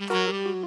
Mm-hmm.